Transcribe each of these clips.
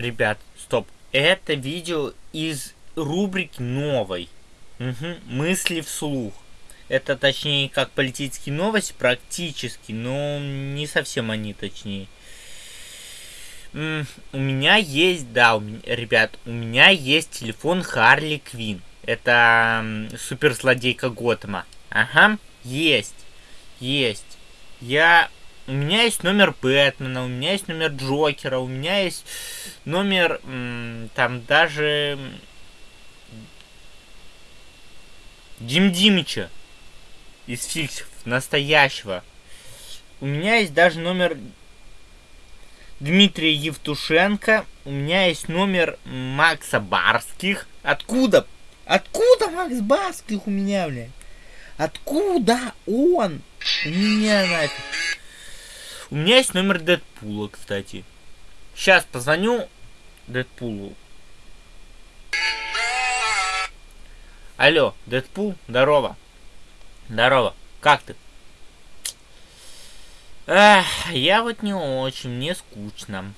Ребят, стоп. Это видео из рубрики новой. Угу. Мысли вслух. Это точнее как политические новости практически, но не совсем они точнее. у меня есть, да, у меня, ребят, у меня есть телефон Харли Квин. Это суперзлодейка Готэма. Ага, есть. Есть. Я... У меня есть номер Бэтмена, у меня есть номер Джокера, у меня есть номер... Там даже... Дим Димича из фиксов, настоящего. У меня есть даже номер Дмитрия Евтушенко. У меня есть номер Макса Барских. Откуда? Откуда Макс Барских у меня, блядь? Откуда он? У меня нафиг. У меня есть номер Дэдпула, кстати. Сейчас позвоню Дэдпулу. Алло, Дэдпул, здорово. Здорово, как ты? Эх, я вот не очень, мне скучно.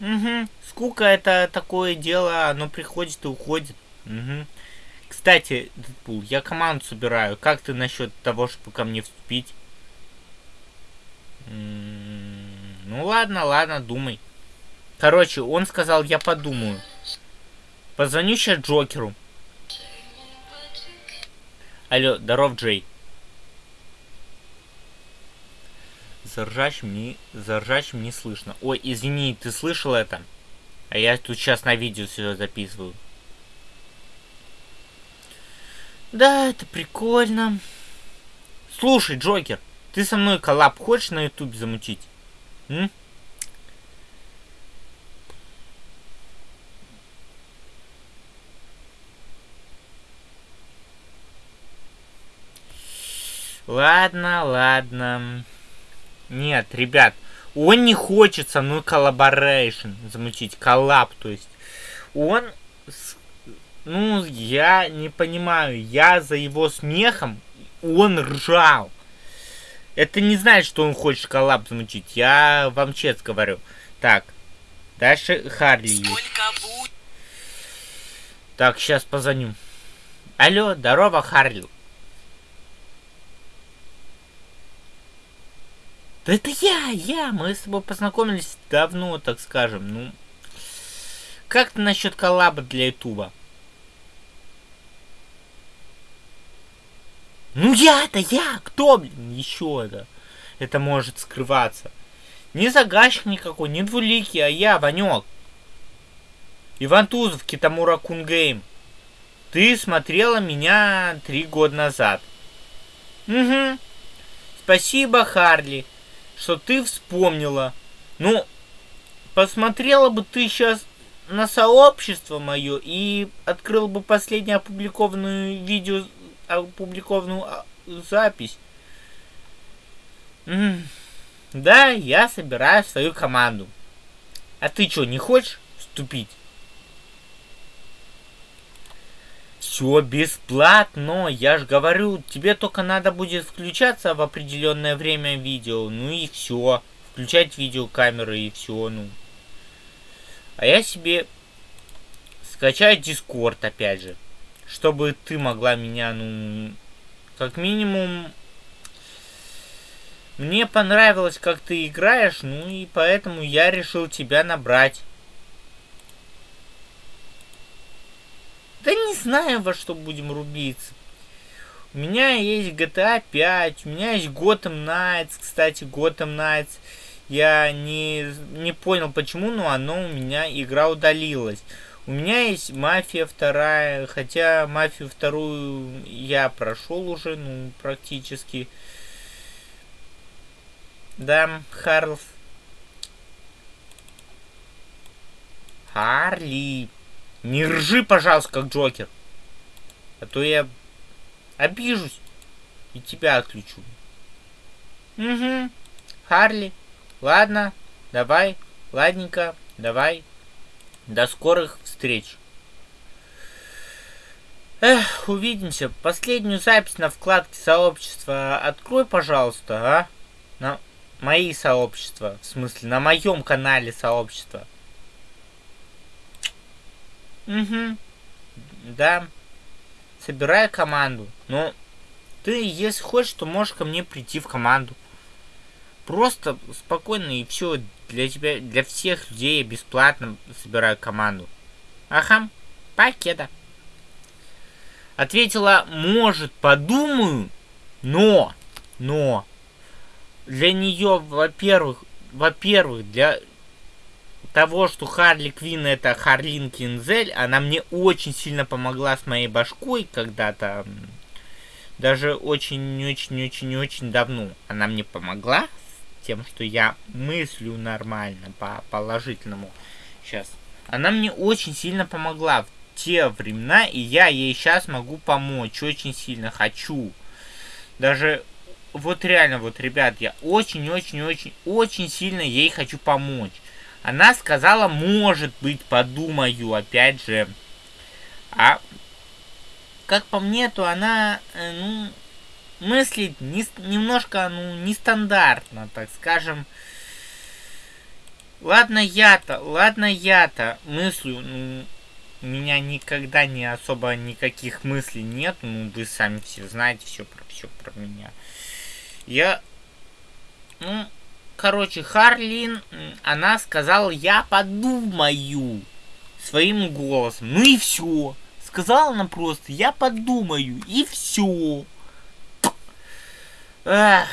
Угу, скука это такое дело, оно приходит и уходит. Угу. Кстати, Дэдпул, я команду собираю. Как ты насчет того, чтобы ко мне вступить? Ну ладно, ладно, думай. Короче, он сказал, я подумаю. Позвоню сейчас Джокеру. Алло, здоров, Джей. Заржачим не, заржачим не слышно. Ой, извини, ты слышал это? А я тут сейчас на видео все записываю. Да, это прикольно. Слушай, Джокер, ты со мной коллаб хочешь на ютубе замутить? М? Ладно, ладно. Нет, ребят, он не хочет со мной коллаборейшн замутить, коллаб, то есть. Он ну, я не понимаю. Я за его смехом, он ржал. Это не значит, что он хочет коллаб замучить. Я вам честно говорю. Так. Дальше Харли есть. Так, сейчас позвоню. Алло, здорово, Харли. Да это я, я. Мы с тобой познакомились давно, так скажем. Ну, как ты насчет коллаба для Ютуба? Ну я-то я! Кто, блин, еще это? Это может скрываться. Не загашник никакой, не двуликий, а я, Ванек. Иван Тузов, Китамура Кунгейм. Ты смотрела меня три года назад. Угу. Спасибо, Харли, что ты вспомнила. Ну, посмотрела бы ты сейчас на сообщество мое и открыл бы последнее опубликованное видео опубликованную а, запись. Да, я собираю свою команду. А ты что, не хочешь вступить? Все бесплатно, я же говорю, тебе только надо будет включаться в определенное время видео, ну и все. Включать видеокамеры и все, ну. А я себе скачаю Дискорд опять же чтобы ты могла меня, ну, как минимум, мне понравилось, как ты играешь, ну и поэтому я решил тебя набрать. Да не знаю, во что будем рубиться. У меня есть GTA 5, у меня есть Gotham Knights, кстати, Gotham Knights. Я не, не понял почему, но оно у меня, игра удалилась. У меня есть Мафия вторая, хотя Мафию вторую я прошел уже, ну, практически. Да, Харлф. Харли. Не ржи, пожалуйста, как Джокер. А то я обижусь и тебя отключу. Угу. Харли. Ладно, давай. Ладненько, давай. До скорых встреч. Эх, увидимся. Последнюю запись на вкладке сообщества открой, пожалуйста, а? На... мои сообщества, в смысле, на моем канале сообщества. Угу. Да. Собираю команду. Но ты, если хочешь, то можешь ко мне прийти в команду. Просто спокойно и все для тебя, для всех людей я бесплатно собираю команду. Ага, пакета. Ответила, может, подумаю, но, но, для нее, во-первых, во-первых, для того, что Харли Квин это Харлин Кинзель, она мне очень сильно помогла с моей башкой когда-то. Даже очень-очень-очень-очень давно она мне помогла тем, что я мыслю нормально, по положительному. Сейчас. Она мне очень сильно помогла в те времена, и я ей сейчас могу помочь. Очень сильно хочу. Даже вот реально, вот, ребят, я очень-очень-очень-очень сильно ей хочу помочь. Она сказала, может быть, подумаю, опять же. А как по мне, то она, э, ну, мыслит не, немножко, ну, нестандартно, так скажем. Ладно я-то, ладно я-то мыслю, ну, у меня никогда не особо никаких мыслей нет, ну, вы сами все знаете все про все про меня. Я, ну, короче, Харлин, она сказала, я подумаю своим голосом. Ну и все. Сказала она просто, я подумаю, и все. Эх,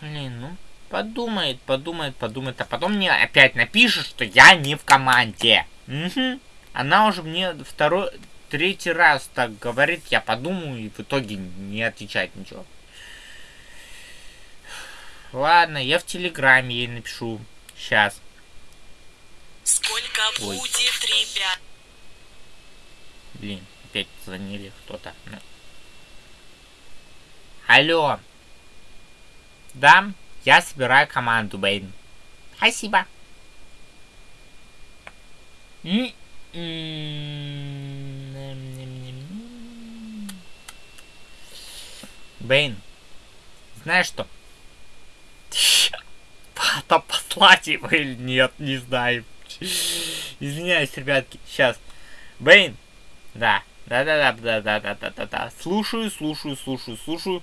блин, ну, подумает, подумает, подумает, а потом мне опять напишет, что я не в команде. Угу. Она уже мне второй, третий раз так говорит, я подумаю, и в итоге не отвечает ничего. Ладно, я в Телеграме ей напишу. Сейчас. Сколько Ой. будет, ребят? Блин, опять звонили кто-то. Ну. Алло. Да, я собираю команду, Бэйн. Спасибо. Бэйн, знаешь что? Там послать его или нет, не знаю. Извиняюсь, ребятки. Сейчас. Бэйн. Да. Да-да-да, да-да-да-да-да-да. Слушаю, слушаю, слушаю, слушаю.